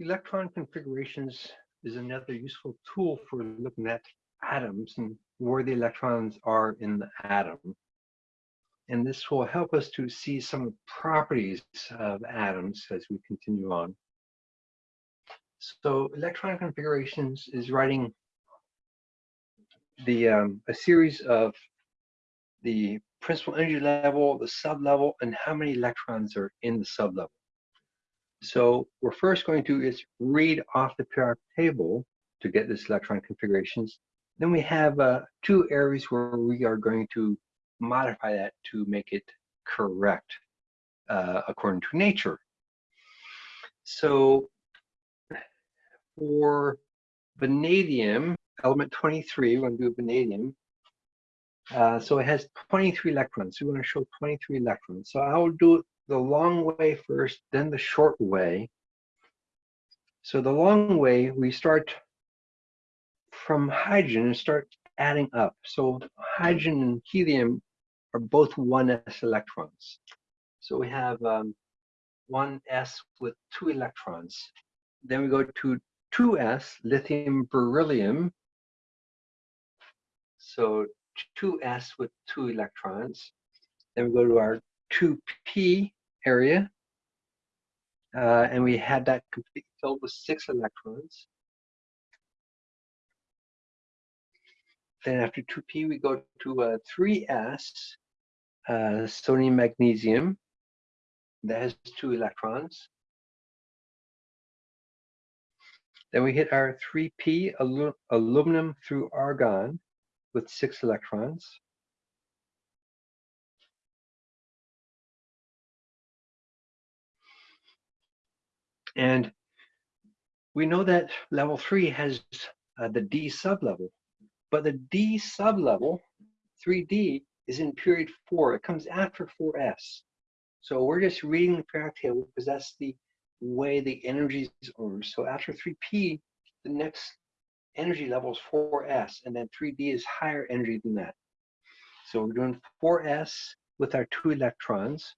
electron configurations is another useful tool for looking at atoms and where the electrons are in the atom. And this will help us to see some properties of atoms as we continue on. So electron configurations is writing the um, a series of the principal energy level, the sublevel, and how many electrons are in the sublevel. So we're first going to is read off the periodic table to get this electron configurations. Then we have uh, two areas where we are going to modify that to make it correct uh, according to nature. So for vanadium, element 23, we're going to do vanadium. Uh, so it has 23 electrons. We want to show 23 electrons. So I'll do the long way first, then the short way. So the long way, we start from hydrogen and start adding up. So hydrogen and helium are both 1s electrons. So we have um, 1s with two electrons. Then we go to 2s, lithium beryllium. So 2s with two electrons. Then we go to our 2p area. Uh, and we had that completely filled with six electrons. Then after 2p, we go to uh, 3s, uh, sodium magnesium. That has two electrons. Then we hit our 3p, alu aluminum through argon with six electrons. And we know that level three has uh, the D sublevel, but the D sublevel, 3D, is in period four. It comes after 4S. So we're just reading the periodic table because that's the way the energies are. So after 3P, the next energy level is 4S, and then 3D is higher energy than that. So we're doing 4S with our two electrons.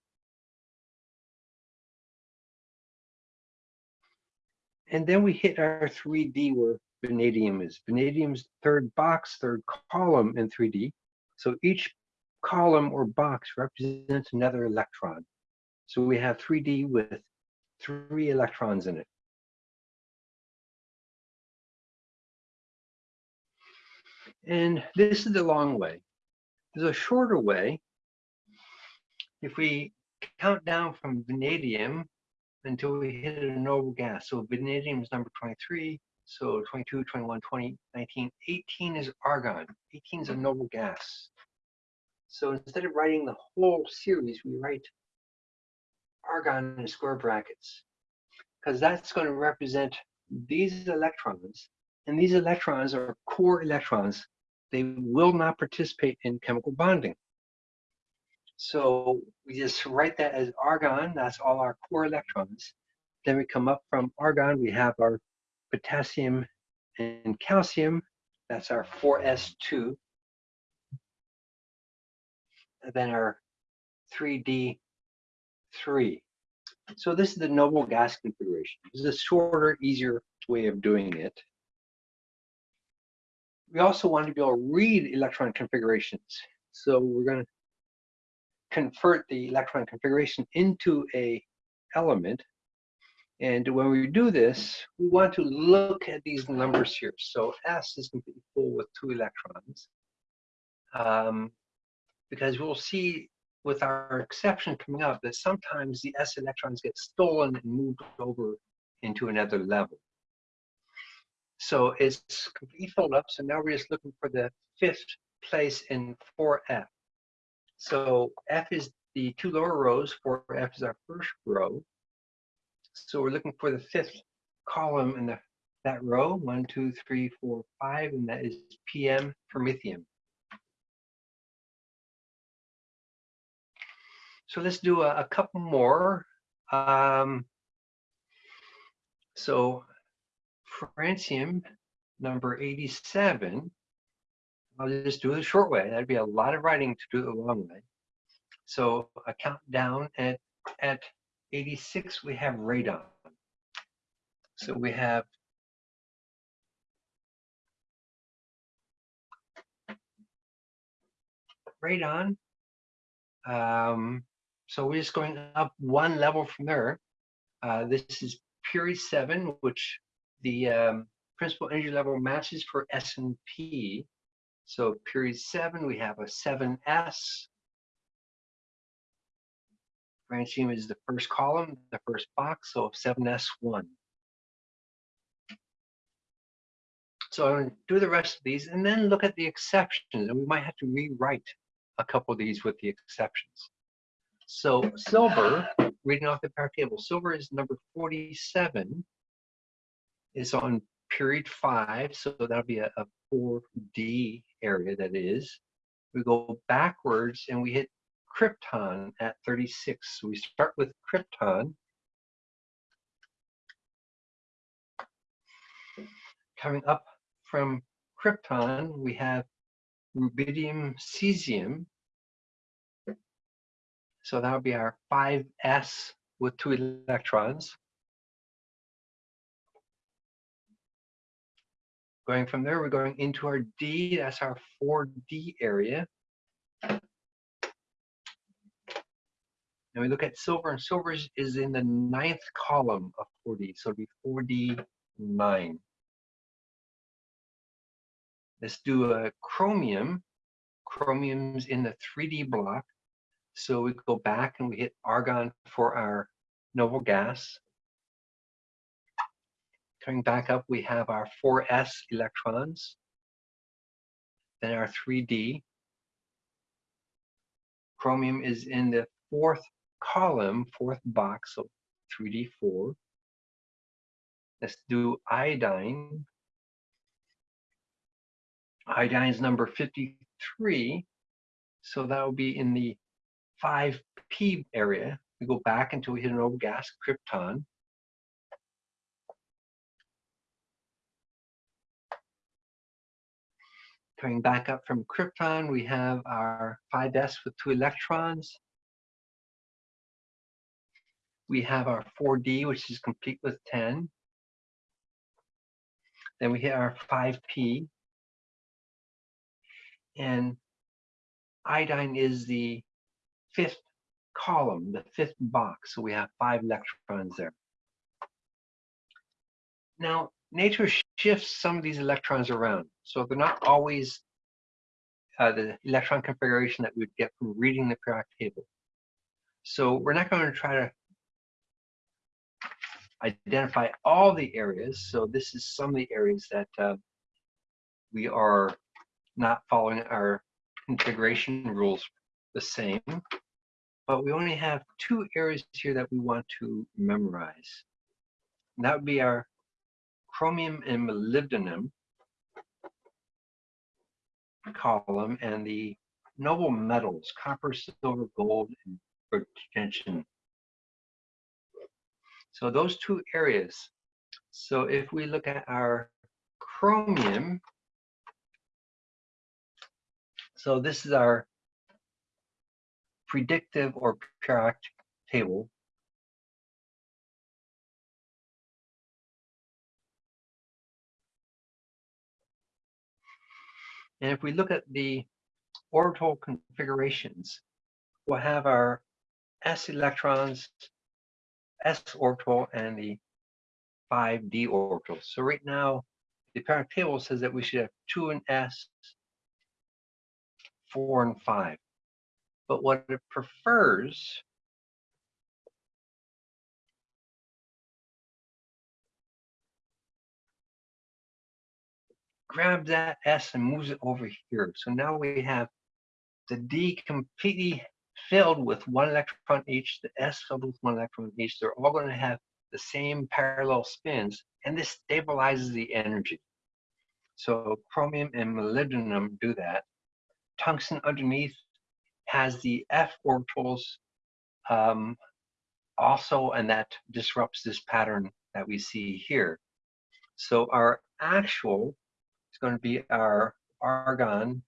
And then we hit our 3D where vanadium is. Vanadium's third box, third column in 3D. So each column or box represents another electron. So we have 3D with three electrons in it. And this is the long way. There's a shorter way. If we count down from vanadium until we hit a noble gas. So vanadium is number 23. So 22, 21, 20, 19, 18 is argon. 18 is a noble gas. So instead of writing the whole series, we write argon in square brackets because that's going to represent these electrons. And these electrons are core electrons. They will not participate in chemical bonding. So we just write that as argon, that's all our core electrons. Then we come up from argon, we have our potassium and calcium, that's our 4s2. And then our 3d3. So this is the noble gas configuration. This is a shorter, easier way of doing it. We also want to be able to read electron configurations. So we're going to convert the electron configuration into a element. And when we do this, we want to look at these numbers here. So S is completely full with two electrons. Um, because we'll see with our exception coming up that sometimes the S electrons get stolen and moved over into another level. So it's completely filled up. So now we're just looking for the fifth place in 4F. So F is the two lower rows, 4F is our first row. So we're looking for the fifth column in the, that row, one, two, three, four, five, and that is PM for promethium. So let's do a, a couple more. Um, so francium number 87 I'll just do the short way. That'd be a lot of writing to do the long way. So I count down at, at 86, we have radon. So we have radon. Um, so we're just going up one level from there. Uh, this is period seven, which the um, principal energy level matches for S and P. So period seven, we have a 7S. Francium is the first column, the first box, so 7S1. So I'm going to do the rest of these and then look at the exceptions. And we might have to rewrite a couple of these with the exceptions. So silver, reading off the periodic table, silver is number 47, is on period five, so that'll be a, a 4D area that is. We go backwards and we hit krypton at 36. So we start with krypton. Coming up from krypton, we have rubidium cesium. So that would be our 5s with two electrons. Going from there, we're going into our D, that's our 4D area. And we look at silver, and silver is in the ninth column of 4D, so it'll be 4D 9. Let's do a chromium. Chromium's in the 3D block. So we go back and we hit argon for our noble gas. Coming back up, we have our 4s electrons, then our 3d. Chromium is in the fourth column, fourth box, so 3d4. Let's do iodine. Iodine is number 53, so that will be in the 5p area. We go back until we hit an noble gas, krypton. Coming back up from krypton, we have our 5s with two electrons. We have our 4d, which is complete with 10. Then we hit our 5p. And iodine is the fifth column, the fifth box. So we have five electrons there. Now, nature shifts some of these electrons around. So they're not always uh, the electron configuration that we would get from reading the periodic table. So we're not going to try to identify all the areas. So this is some of the areas that uh, we are not following our configuration rules the same. But we only have two areas here that we want to memorize. And that would be our chromium and molybdenum column and the noble metals, copper, silver, gold, and roentgenium. So those two areas. So if we look at our chromium, so this is our predictive or periodic table And if we look at the orbital configurations, we'll have our s electrons, s orbital, and the 5d orbital. So right now, the periodic table says that we should have 2 and s, 4 and 5. But what it prefers grabs that S and moves it over here. So now we have the D completely filled with one electron each, the S filled with one electron each. They're all going to have the same parallel spins, and this stabilizes the energy. So chromium and molybdenum do that. Tungsten underneath has the F orbitals um, also, and that disrupts this pattern that we see here. So our actual going to be our argon.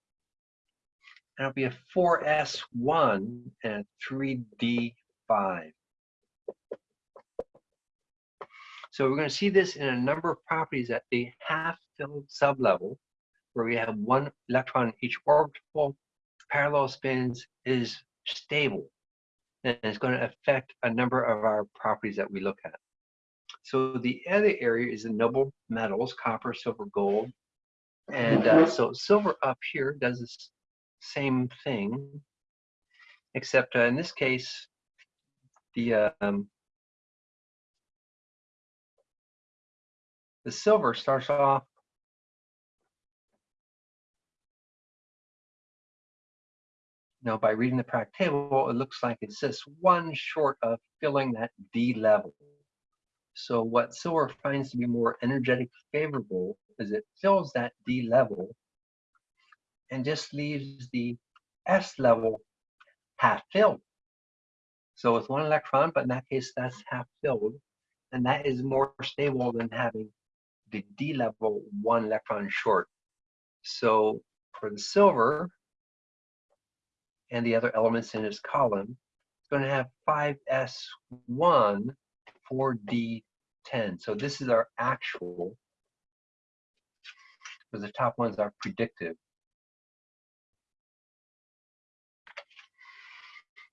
And it'll be a 4s1 and 3d5. So we're going to see this in a number of properties at the half-filled sublevel, where we have one electron in each orbital, parallel spins is stable, and it's going to affect a number of our properties that we look at. So the other area is the noble metals, copper, silver, gold. And uh, so silver up here does the same thing, except uh, in this case, the um, the silver starts off Now, by reading the periodic table, it looks like it's just one short of filling that D level. So what silver finds to be more energetic favorable is it fills that D level and just leaves the S level half filled. So with one electron, but in that case, that's half filled. And that is more stable than having the D level one electron short. So for the silver and the other elements in its column, it's going to have 5s1 4d10. So this is our actual, because the top ones are predictive.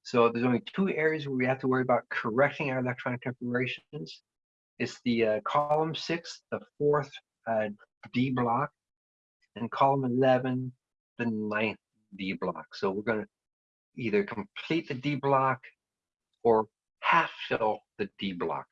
So there's only two areas where we have to worry about correcting our electronic configurations. It's the uh, column six, the fourth uh, D block, and column 11, the ninth D block. So we're going to either complete the D block or half fill the D block.